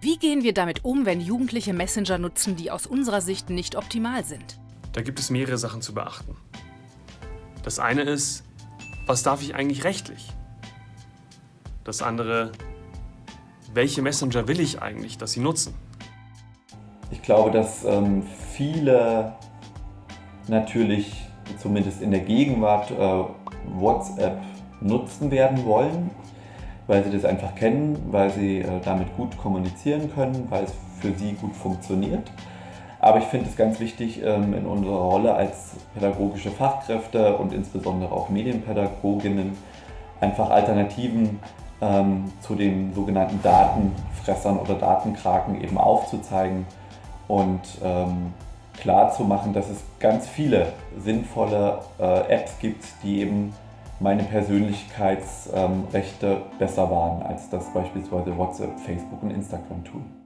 Wie gehen wir damit um, wenn Jugendliche Messenger nutzen, die aus unserer Sicht nicht optimal sind? Da gibt es mehrere Sachen zu beachten. Das eine ist, was darf ich eigentlich rechtlich? Das andere, welche Messenger will ich eigentlich, dass sie nutzen? Ich glaube, dass ähm, viele natürlich zumindest in der Gegenwart äh, WhatsApp nutzen werden wollen, weil sie das einfach kennen, weil sie äh, damit gut kommunizieren können, weil es für sie gut funktioniert. Aber ich finde es ganz wichtig, ähm, in unserer Rolle als pädagogische Fachkräfte und insbesondere auch Medienpädagoginnen einfach Alternativen ähm, zu den sogenannten Datenfressern oder Datenkraken eben aufzuzeigen und ähm, klar zu machen, dass es ganz viele sinnvolle äh, Apps gibt, die eben meine Persönlichkeitsrechte besser wahren, als das beispielsweise WhatsApp, Facebook und Instagram tun.